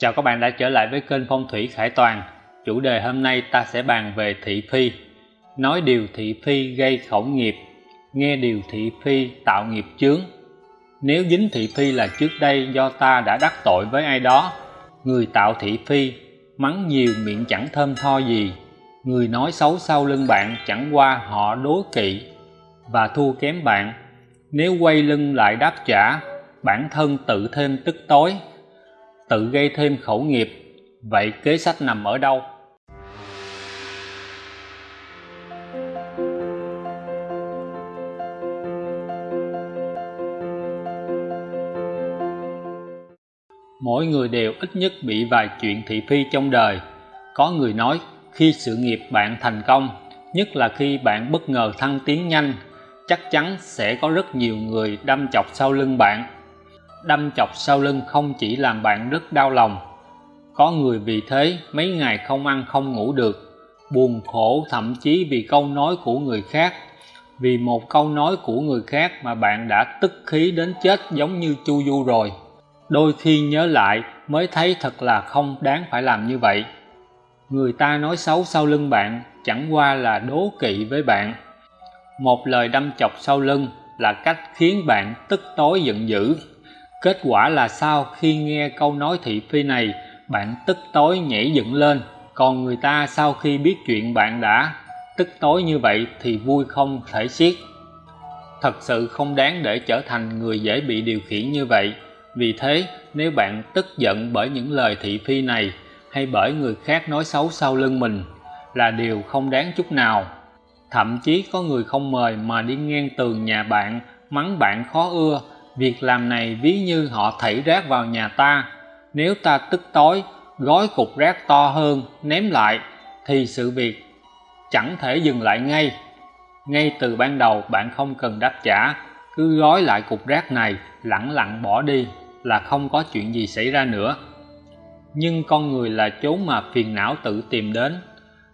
Chào các bạn đã trở lại với kênh Phong thủy Khải Toàn. Chủ đề hôm nay ta sẽ bàn về thị phi. Nói điều thị phi gây khổng nghiệp, nghe điều thị phi tạo nghiệp chướng. Nếu dính thị phi là trước đây do ta đã đắc tội với ai đó, người tạo thị phi, mắng nhiều miệng chẳng thơm tho gì. Người nói xấu sau lưng bạn chẳng qua họ đố kỵ và thua kém bạn. Nếu quay lưng lại đáp trả, bản thân tự thêm tức tối tự gây thêm khẩu nghiệp. Vậy kế sách nằm ở đâu? Mỗi người đều ít nhất bị vài chuyện thị phi trong đời. Có người nói, khi sự nghiệp bạn thành công, nhất là khi bạn bất ngờ thăng tiến nhanh, chắc chắn sẽ có rất nhiều người đâm chọc sau lưng bạn đâm chọc sau lưng không chỉ làm bạn rất đau lòng. Có người vì thế mấy ngày không ăn không ngủ được, buồn khổ thậm chí vì câu nói của người khác. Vì một câu nói của người khác mà bạn đã tức khí đến chết giống như chu du rồi. Đôi khi nhớ lại mới thấy thật là không đáng phải làm như vậy. Người ta nói xấu sau lưng bạn chẳng qua là đố kỵ với bạn. Một lời đâm chọc sau lưng là cách khiến bạn tức tối giận dữ. Kết quả là sao khi nghe câu nói thị phi này, bạn tức tối nhảy dựng lên, còn người ta sau khi biết chuyện bạn đã tức tối như vậy thì vui không thể xiết. Thật sự không đáng để trở thành người dễ bị điều khiển như vậy. Vì thế, nếu bạn tức giận bởi những lời thị phi này hay bởi người khác nói xấu sau lưng mình là điều không đáng chút nào. Thậm chí có người không mời mà đi ngang tường nhà bạn, mắng bạn khó ưa Việc làm này ví như họ thảy rác vào nhà ta, nếu ta tức tối, gói cục rác to hơn, ném lại, thì sự việc chẳng thể dừng lại ngay. Ngay từ ban đầu bạn không cần đáp trả, cứ gói lại cục rác này, lẳng lặng bỏ đi là không có chuyện gì xảy ra nữa. Nhưng con người là chốn mà phiền não tự tìm đến,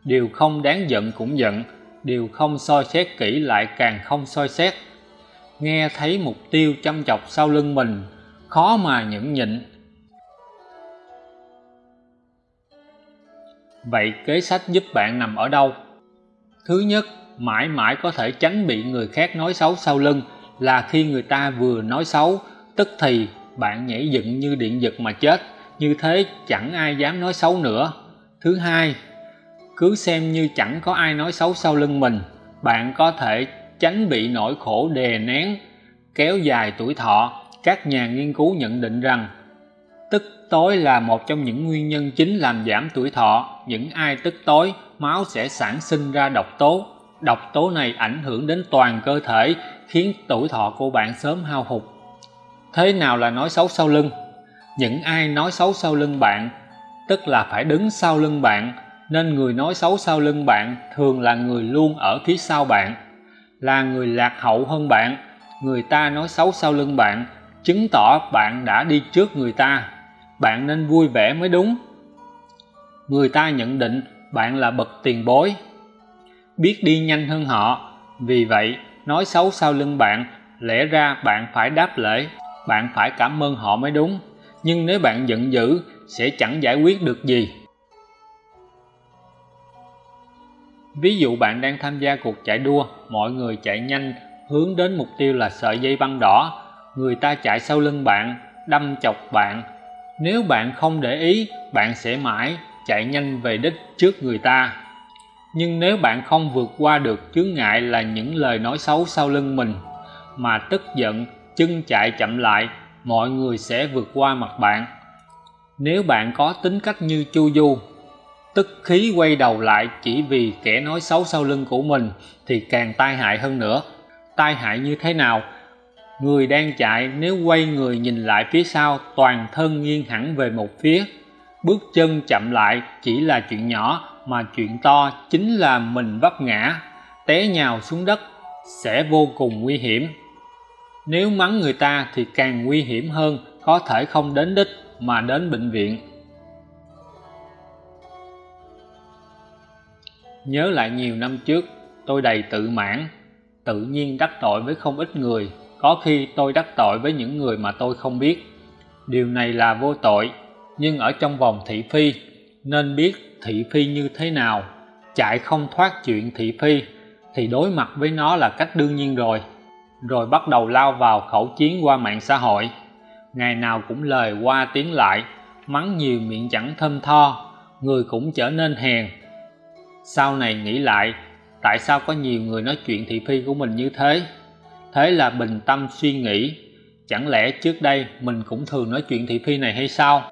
điều không đáng giận cũng giận, điều không soi xét kỹ lại càng không soi xét nghe thấy mục tiêu chăm chọc sau lưng mình, khó mà nhẫn nhịn. Vậy kế sách giúp bạn nằm ở đâu? Thứ nhất, mãi mãi có thể tránh bị người khác nói xấu sau lưng là khi người ta vừa nói xấu, tức thì bạn nhảy dựng như điện giật mà chết, như thế chẳng ai dám nói xấu nữa. Thứ hai, cứ xem như chẳng có ai nói xấu sau lưng mình, bạn có thể tránh bị nỗi khổ đè nén, kéo dài tuổi thọ, các nhà nghiên cứu nhận định rằng, tức tối là một trong những nguyên nhân chính làm giảm tuổi thọ. Những ai tức tối, máu sẽ sản sinh ra độc tố. Độc tố này ảnh hưởng đến toàn cơ thể, khiến tuổi thọ của bạn sớm hao hụt. Thế nào là nói xấu sau lưng? Những ai nói xấu sau lưng bạn, tức là phải đứng sau lưng bạn, nên người nói xấu sau lưng bạn thường là người luôn ở phía sau bạn là người lạc hậu hơn bạn. Người ta nói xấu sau lưng bạn, chứng tỏ bạn đã đi trước người ta. Bạn nên vui vẻ mới đúng. Người ta nhận định bạn là bậc tiền bối. Biết đi nhanh hơn họ, vì vậy nói xấu sau lưng bạn lẽ ra bạn phải đáp lễ, bạn phải cảm ơn họ mới đúng. Nhưng nếu bạn giận dữ, sẽ chẳng giải quyết được gì. Ví dụ bạn đang tham gia cuộc chạy đua, mọi người chạy nhanh, hướng đến mục tiêu là sợi dây băng đỏ. Người ta chạy sau lưng bạn, đâm chọc bạn. Nếu bạn không để ý, bạn sẽ mãi chạy nhanh về đích trước người ta. Nhưng nếu bạn không vượt qua được chướng ngại là những lời nói xấu sau lưng mình, mà tức giận, chân chạy chậm lại, mọi người sẽ vượt qua mặt bạn. Nếu bạn có tính cách như chu du tức khí quay đầu lại chỉ vì kẻ nói xấu sau lưng của mình thì càng tai hại hơn nữa. Tai hại như thế nào? Người đang chạy nếu quay người nhìn lại phía sau, toàn thân nghiêng hẳn về một phía. Bước chân chậm lại chỉ là chuyện nhỏ, mà chuyện to chính là mình vấp ngã, té nhào xuống đất, sẽ vô cùng nguy hiểm. Nếu mắng người ta thì càng nguy hiểm hơn, có thể không đến đích mà đến bệnh viện. Nhớ lại nhiều năm trước, tôi đầy tự mãn, tự nhiên đắc tội với không ít người. Có khi tôi đắc tội với những người mà tôi không biết. Điều này là vô tội, nhưng ở trong vòng thị phi, nên biết thị phi như thế nào. Chạy không thoát chuyện thị phi, thì đối mặt với nó là cách đương nhiên rồi. Rồi bắt đầu lao vào khẩu chiến qua mạng xã hội. Ngày nào cũng lời qua tiếng lại, mắng nhiều miệng chẳng thơm tho, người cũng trở nên hèn sau này nghĩ lại, tại sao có nhiều người nói chuyện thị phi của mình như thế? Thế là bình tâm suy nghĩ, chẳng lẽ trước đây mình cũng thường nói chuyện thị phi này hay sao?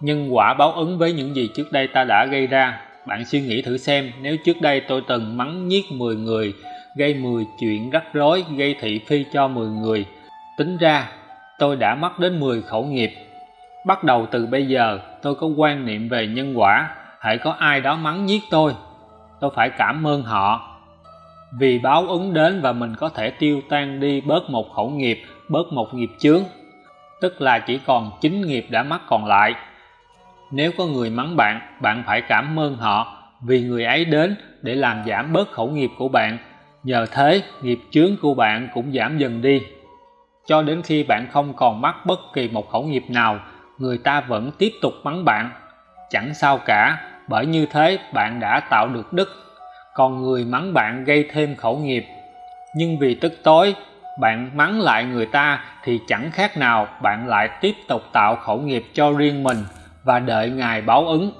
Nhân quả báo ứng với những gì trước đây ta đã gây ra, bạn suy nghĩ thử xem, nếu trước đây tôi từng mắng nhiếc 10 người, gây 10 chuyện rắc rối, gây thị phi cho 10 người, tính ra tôi đã mất đến 10 khẩu nghiệp. Bắt đầu từ bây giờ, tôi có quan niệm về nhân quả. Hãy có ai đó mắng giết tôi tôi phải cảm ơn họ. Vì báo ứng đến và mình có thể tiêu tan đi bớt một khẩu nghiệp, bớt một nghiệp chướng. Tức là chỉ còn 9 nghiệp đã mắc còn lại. Nếu có người mắng bạn bạn phải cảm ơn họ. Vì người ấy đến để làm giảm bớt khẩu nghiệp của bạn. Nhờ thế, nghiệp chướng của bạn cũng giảm dần đi cho đến khi bạn không còn mắc bất kỳ một khẩu nghiệp nào, người ta vẫn tiếp tục mắng bạn. Chẳng sao cả, bởi như thế bạn đã tạo được đức. Còn người mắng bạn gây thêm khẩu nghiệp. Nhưng vì tức tối, bạn mắng lại người ta thì chẳng khác nào bạn lại tiếp tục tạo khẩu nghiệp cho riêng mình và đợi ngài báo ứng.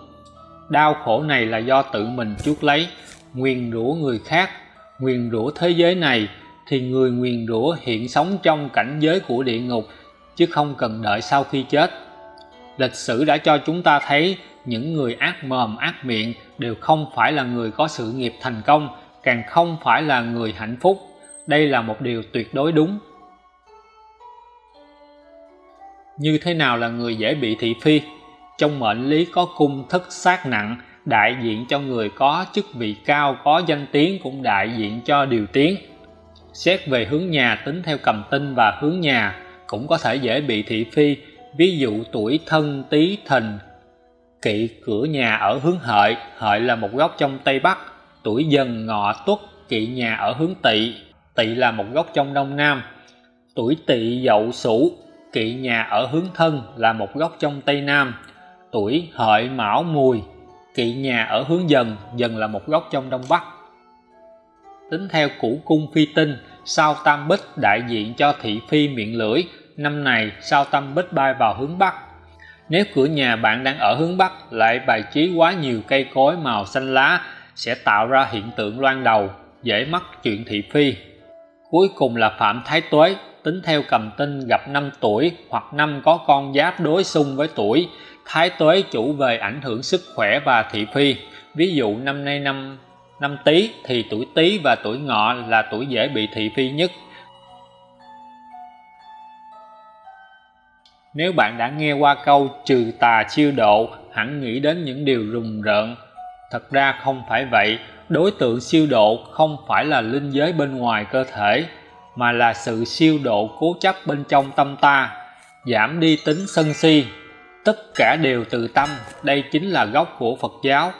Đau khổ này là do tự mình chuốc lấy, nguyền rủa người khác, nguyền rủa thế giới này thì người nguyền rủa hiện sống trong cảnh giới của địa ngục, chứ không cần đợi sau khi chết. Lịch sử đã cho chúng ta thấy những người ác mồm, ác miệng đều không phải là người có sự nghiệp thành công, càng không phải là người hạnh phúc. Đây là một điều tuyệt đối đúng. Như thế nào là người dễ bị thị phi? Trong mệnh lý có cung thức sát nặng, đại diện cho người có chức vị cao, có danh tiếng cũng đại diện cho điều tiếng xét về hướng nhà tính theo cầm tinh và hướng nhà, cũng có thể dễ bị thị phi. Ví dụ tuổi thân tý thìn, kỵ cửa nhà ở hướng hợi. Hợi là một góc trong tây bắc. Tuổi dần, ngọ, tuất, kỵ nhà ở hướng tỵ. Tỵ là một góc trong đông nam. Tuổi tỵ, dậu, sửu, kỵ nhà ở hướng thân là một góc trong tây nam. Tuổi hợi, mão, mùi, kỵ nhà ở hướng dần dần là một góc trong đông bắc tính theo củ cung phi tinh, sao tam bích đại diện cho thị phi miệng lưỡi, năm này sao tam bích bay vào hướng bắc. Nếu cửa nhà bạn đang ở hướng bắc, lại bài trí quá nhiều cây cối màu xanh lá, sẽ tạo ra hiện tượng loan đầu, dễ mắc chuyện thị phi. Cuối cùng là phạm thái tuế, tính theo cầm tinh gặp năm tuổi hoặc năm có con giáp đối xung với tuổi, thái tuế chủ về ảnh hưởng sức khỏe và thị phi. Ví dụ năm nay năm năm tý thì tuổi tý và tuổi ngọ là tuổi dễ bị thị phi nhất. Nếu bạn đã nghe qua câu trừ tà chiêu độ, hẳn nghĩ đến những điều rùng rợn. Thật ra không phải vậy. Đối tượng siêu độ không phải là linh giới bên ngoài cơ thể, mà là sự siêu độ cố chấp bên trong tâm ta. Giảm đi tính sân si, tất cả đều từ tâm. Đây chính là gốc của phật giáo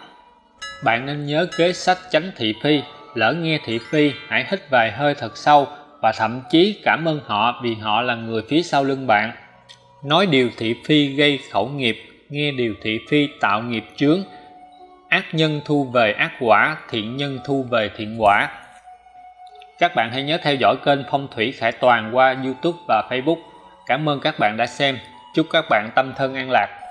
bạn nên nhớ kế sách tránh thị phi, lỡ nghe thị phi, hãy hít vài hơi thật sâu và thậm chí cảm ơn họ vì họ là người phía sau lưng bạn. Nói điều thị phi gây khẩu nghiệp, nghe điều thị phi tạo nghiệp chướng. Ác nhân thu về ác quả, thiện nhân thu về thiện quả. Các bạn hãy nhớ theo dõi kênh phong thủy khải toàn qua youtube và facebook. Cảm ơn các bạn đã xem. Chúc các bạn tâm thân an lạc.